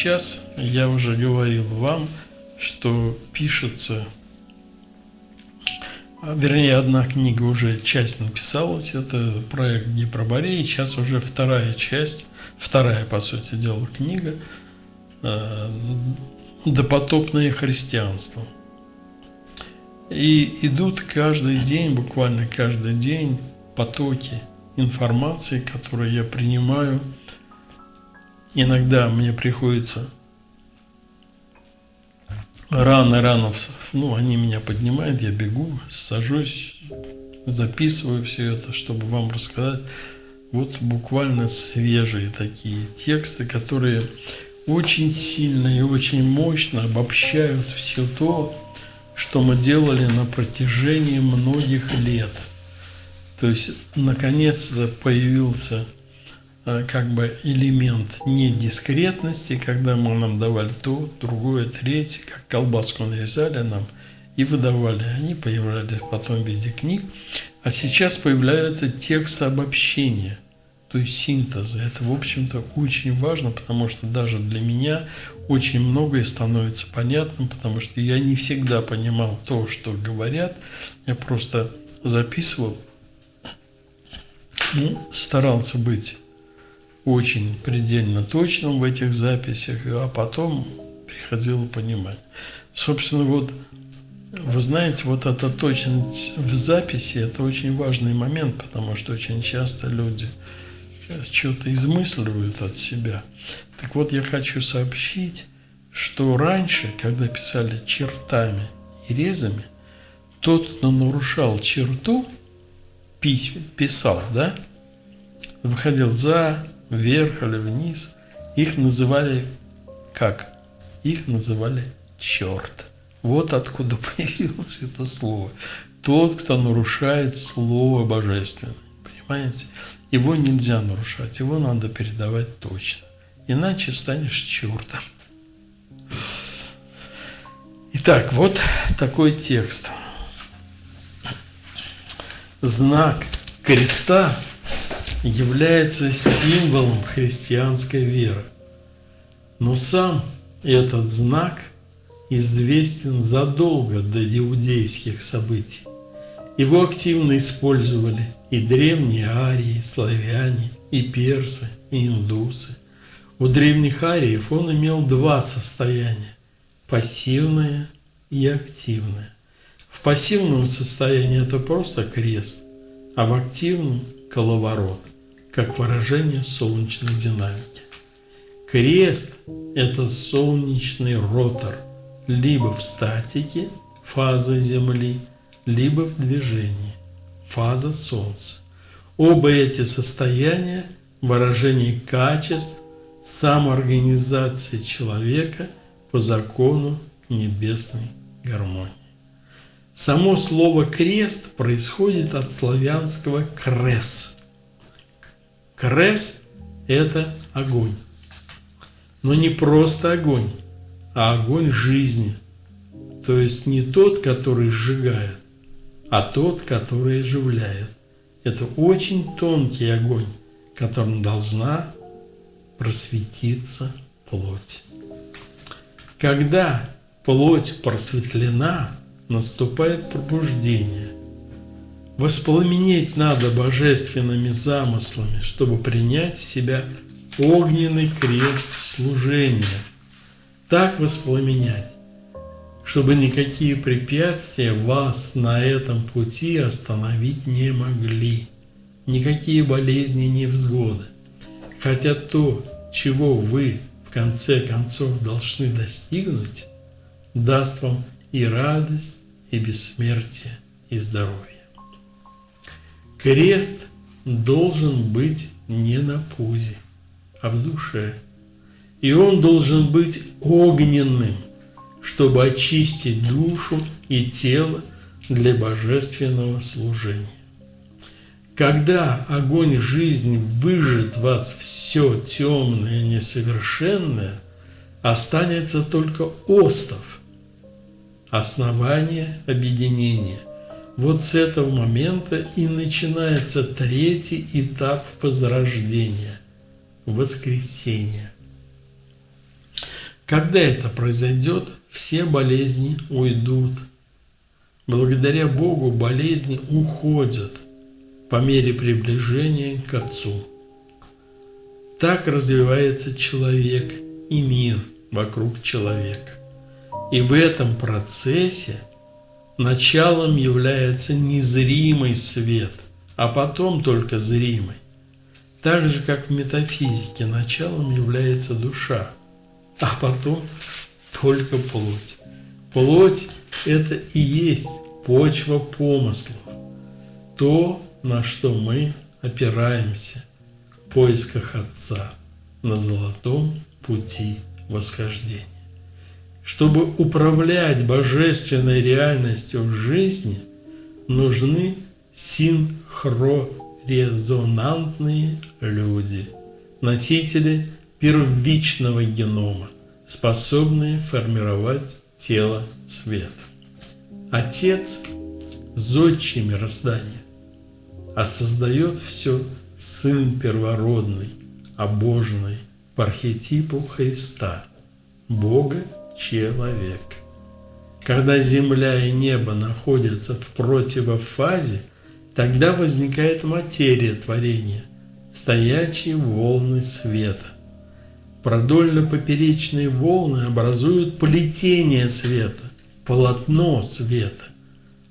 сейчас я уже говорил вам, что пишется, а, вернее, одна книга уже часть написалась, это проект Гипробореи, сейчас уже вторая часть, вторая, по сути дела, книга э, «Допотопное христианство». И идут каждый день, буквально каждый день потоки информации, которые я принимаю. Иногда мне приходится рано-рано, ну, они меня поднимают, я бегу, сажусь, записываю все это, чтобы вам рассказать. Вот буквально свежие такие тексты, которые очень сильно и очень мощно обобщают все то, что мы делали на протяжении многих лет. То есть, наконец-то появился как бы элемент недискретности, когда мы нам давали то, другое, третье, как колбаску нарезали нам и выдавали. Они появлялись потом в виде книг. А сейчас появляются тексты обобщения, то есть синтеза. Это, в общем-то, очень важно, потому что даже для меня очень многое становится понятным, потому что я не всегда понимал то, что говорят. Я просто записывал, ну, старался быть очень предельно точным в этих записях, а потом приходило понимать. Собственно, вот вы знаете, вот эта точность в записи – это очень важный момент, потому что очень часто люди что-то измысливают от себя. Так вот, я хочу сообщить, что раньше, когда писали чертами и резами, тот, кто нарушал черту, писал, да, выходил за, вверх или вниз, их называли как? Их называли черт. Вот откуда появилось это слово. Тот, кто нарушает Слово Божественное. Понимаете? Его нельзя нарушать, его надо передавать точно. Иначе станешь чертом. Итак, вот такой текст. Знак креста является символом христианской веры. Но сам этот знак известен задолго до иудейских событий. Его активно использовали и древние арии, славяне, и персы, и индусы. У древних ариев он имел два состояния – пассивное и активное. В пассивном состоянии это просто крест, а в активном – коловорот как выражение солнечной динамики. Крест – это солнечный ротор, либо в статике – фаза Земли, либо в движении – фаза Солнца. Оба эти состояния – выражение качеств самоорганизации человека по закону небесной гармонии. Само слово «крест» происходит от славянского «крес», Крес – это огонь. Но не просто огонь, а огонь жизни. То есть не тот, который сжигает, а тот, который оживляет. Это очень тонкий огонь, которым должна просветиться плоть. Когда плоть просветлена, наступает пробуждение – Воспламенеть надо божественными замыслами, чтобы принять в себя огненный крест служения. Так воспламенять, чтобы никакие препятствия вас на этом пути остановить не могли, никакие болезни, невзгоды. Хотя то, чего вы в конце концов должны достигнуть, даст вам и радость, и бессмертие, и здоровье. Крест должен быть не на пузе, а в душе. И он должен быть огненным, чтобы очистить душу и тело для божественного служения. Когда огонь жизни выжжет вас все темное и несовершенное, останется только остов, основание объединения, вот с этого момента и начинается третий этап возрождения – воскресения. Когда это произойдет, все болезни уйдут. Благодаря Богу болезни уходят по мере приближения к Отцу. Так развивается человек и мир вокруг человека. И в этом процессе началом является незримый свет, а потом только зримый. Так же, как в метафизике, началом является душа, а потом только плоть. Плоть – это и есть почва помыслов, то, на что мы опираемся в поисках Отца на золотом пути восхождения. Чтобы управлять божественной реальностью в жизни, нужны синхрорезонантные люди, носители первичного генома, способные формировать тело света. Отец – зодчий мироздания, а создает все Сын Первородный, обоженный по архетипу Христа, Бога человек. Когда земля и небо находятся в противофазе, тогда возникает материя творения, стоячие волны света. Продольно-поперечные волны образуют плетение света, полотно света,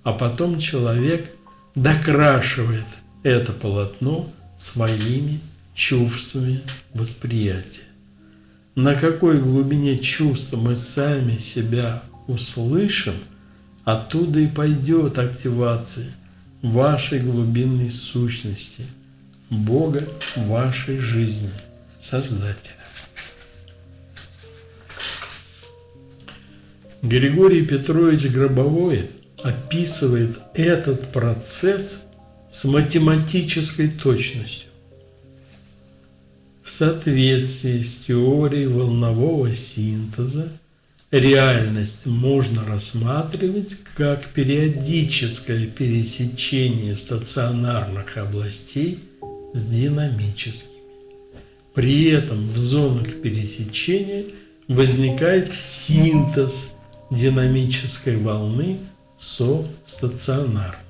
а потом человек докрашивает это полотно своими чувствами восприятия на какой глубине чувств мы сами себя услышим, оттуда и пойдет активация вашей глубинной сущности, Бога вашей жизни, Создателя. Григорий Петрович Гробовой описывает этот процесс с математической точностью соответствии с теорией волнового синтеза реальность можно рассматривать как периодическое пересечение стационарных областей с динамическими. При этом в зонах пересечения возникает синтез динамической волны со стационарной.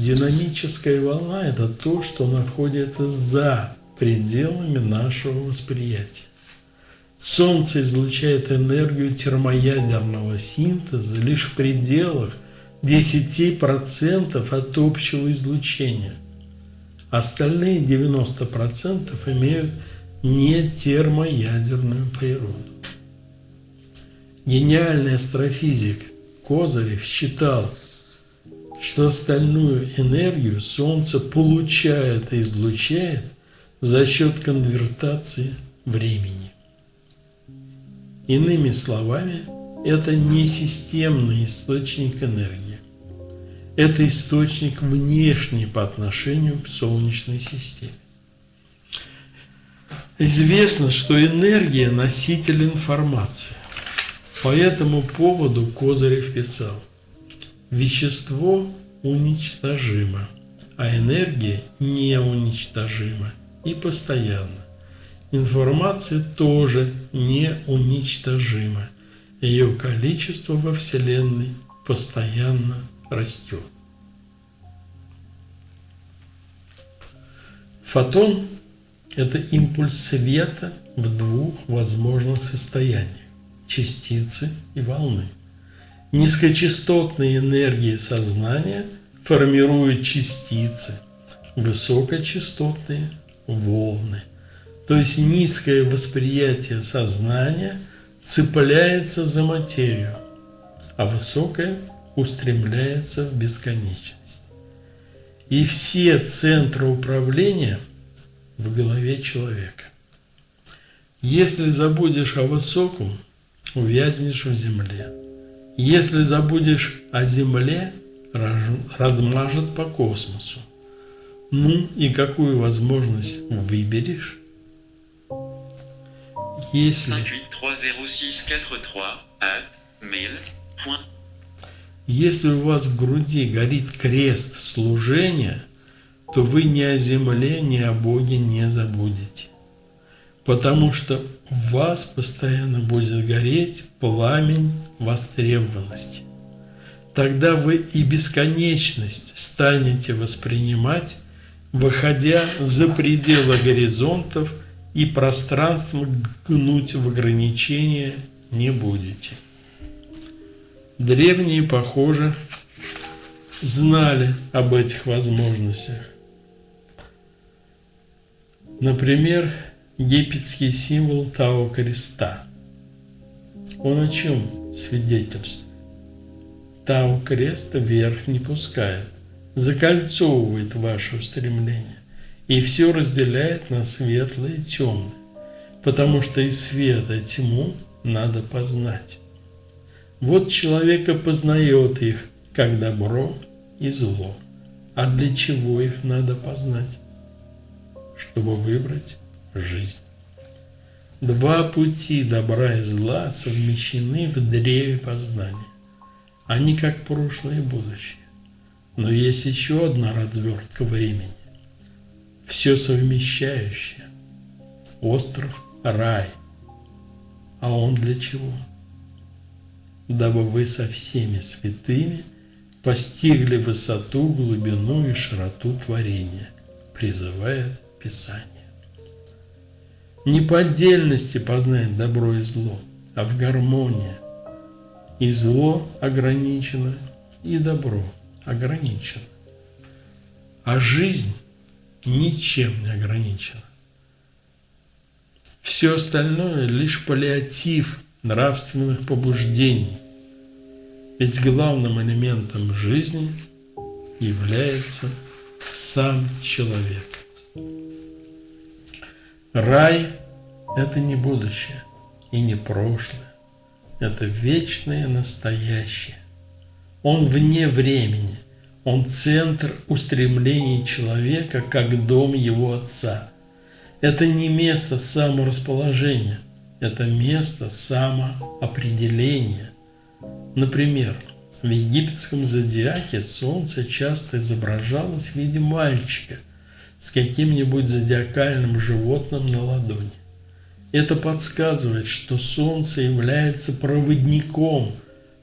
Динамическая волна – это то, что находится за пределами нашего восприятия. Солнце излучает энергию термоядерного синтеза лишь в пределах 10% от общего излучения. Остальные 90% имеют не термоядерную природу. Гениальный астрофизик Козырев считал, что остальную энергию Солнце получает и излучает за счет конвертации времени. Иными словами, это не системный источник энергии. Это источник внешний по отношению к Солнечной системе. Известно, что энергия – носитель информации. По этому поводу Козырев писал – Вещество уничтожимо, а энергия неуничтожима и постоянна. Информация тоже неуничтожима. Ее количество во Вселенной постоянно растет. Фотон – это импульс света в двух возможных состояниях – частицы и волны – Низкочастотные энергии сознания формируют частицы, высокочастотные волны. То есть низкое восприятие сознания цепляется за материю, а высокое устремляется в бесконечность. И все центры управления в голове человека. Если забудешь о высоком, увязнешь в земле. Если забудешь о Земле, размажет по космосу. Ну и какую возможность выберешь? Если... Если у вас в груди горит крест служения, то вы ни о земле, ни о Боге не забудете. Потому что в вас постоянно будет гореть пламень востребованности. Тогда вы и бесконечность станете воспринимать, выходя за пределы горизонтов и пространство гнуть в ограничения не будете. Древние, похоже, знали об этих возможностях. Например, египетский символ Тао Креста. Он о чем свидетельствует? Тао Крест вверх не пускает, закольцовывает ваше устремление и все разделяет на светлое и темное, потому что и свет, и тьму надо познать. Вот человека познает их, как добро и зло. А для чего их надо познать? Чтобы выбрать жизнь. Два пути добра и зла совмещены в древе познания. Они как прошлое и будущее. Но есть еще одна развертка времени. Все совмещающее. Остров – рай. А он для чего? Дабы вы со всеми святыми постигли высоту, глубину и широту творения, призывает Писание. Не по отдельности познать добро и зло, а в гармонии. И зло ограничено, и добро ограничено. А жизнь ничем не ограничена. Все остальное лишь паллиатив нравственных побуждений. Ведь главным элементом жизни является сам человек. Рай – это не будущее и не прошлое. Это вечное настоящее. Он вне времени. Он центр устремлений человека, как дом его отца. Это не место саморасположения, это место самоопределения. Например, в египетском зодиаке солнце часто изображалось в виде мальчика – с каким-нибудь зодиакальным животным на ладони. Это подсказывает, что Солнце является проводником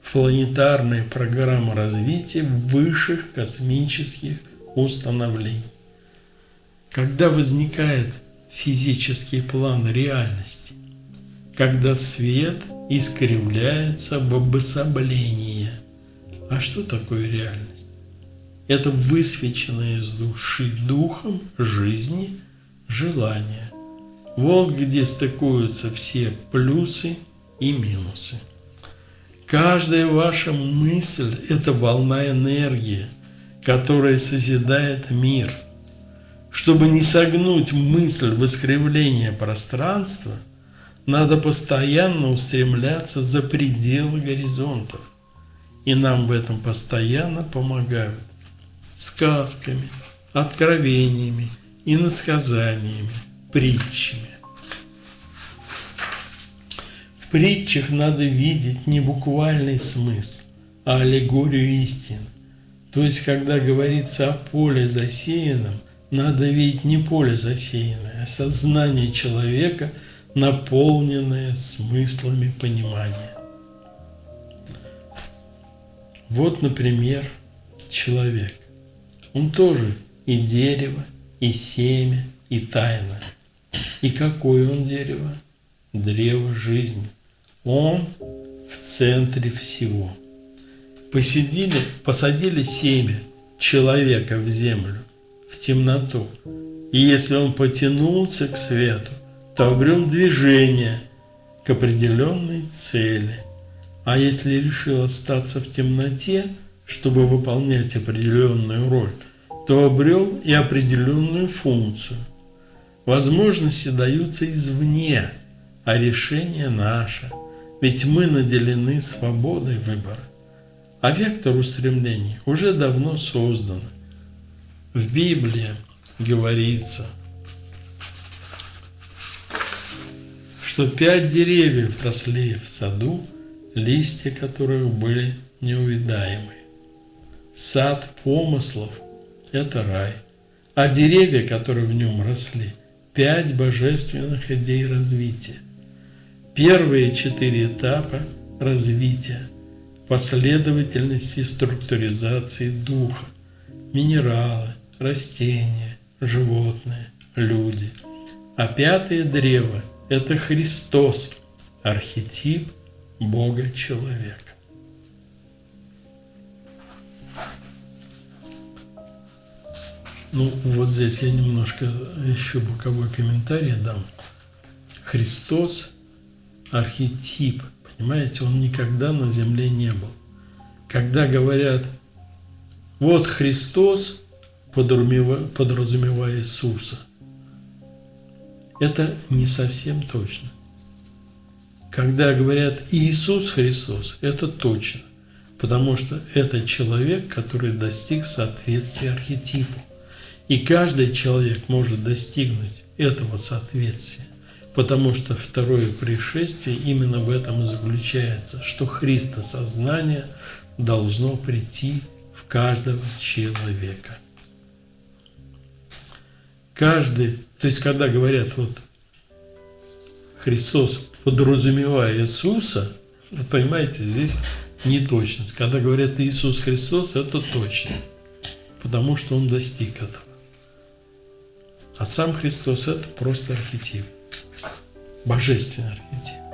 в планетарной программы развития высших космических установлений. Когда возникает физический план реальности, когда свет искривляется в обособлении. А что такое реальность? Это высвеченное из души духом жизни желание. Вот где стыкуются все плюсы и минусы. Каждая ваша мысль – это волна энергии, которая созидает мир. Чтобы не согнуть мысль в искривление пространства, надо постоянно устремляться за пределы горизонтов. И нам в этом постоянно помогают сказками, откровениями, иносказаниями, притчами. В притчах надо видеть не буквальный смысл, а аллегорию истин. То есть, когда говорится о поле засеянном, надо видеть не поле засеянное, а сознание человека, наполненное смыслами понимания. Вот, например, человек. Он тоже и дерево, и семя, и тайна. И какое он дерево? Древо жизни. Он в центре всего. Посидели, посадили семя человека в землю, в темноту. И если он потянулся к свету, то обрел движение к определенной цели. А если решил остаться в темноте, чтобы выполнять определенную роль, то обрел и определенную функцию. Возможности даются извне, а решение наше, ведь мы наделены свободой выбора. А вектор устремлений уже давно создан. В Библии говорится, что пять деревьев росли в саду, листья которых были неувидаемы. Сад помыслов – это рай. А деревья, которые в нем росли, пять божественных идей развития. Первые четыре этапа развития последовательности структуризации духа, минералы, растения, животные, люди. А пятое древо – это Христос, архетип Бога-человека. Ну, вот здесь я немножко еще боковой комментарий дам. Христос – архетип, понимаете, он никогда на земле не был. Когда говорят, вот Христос, подразумевая Иисуса, это не совсем точно. Когда говорят Иисус Христос, это точно, потому что это человек, который достиг соответствия архетипу. И каждый человек может достигнуть этого соответствия, потому что второе пришествие именно в этом и заключается, что Христосознание должно прийти в каждого человека. Каждый, то есть когда говорят вот Христос, подразумевая Иисуса, вот понимаете, здесь неточность. Когда говорят Иисус Христос, это точно, потому что Он достиг этого. А сам Христос – это просто архетип, божественный архетип.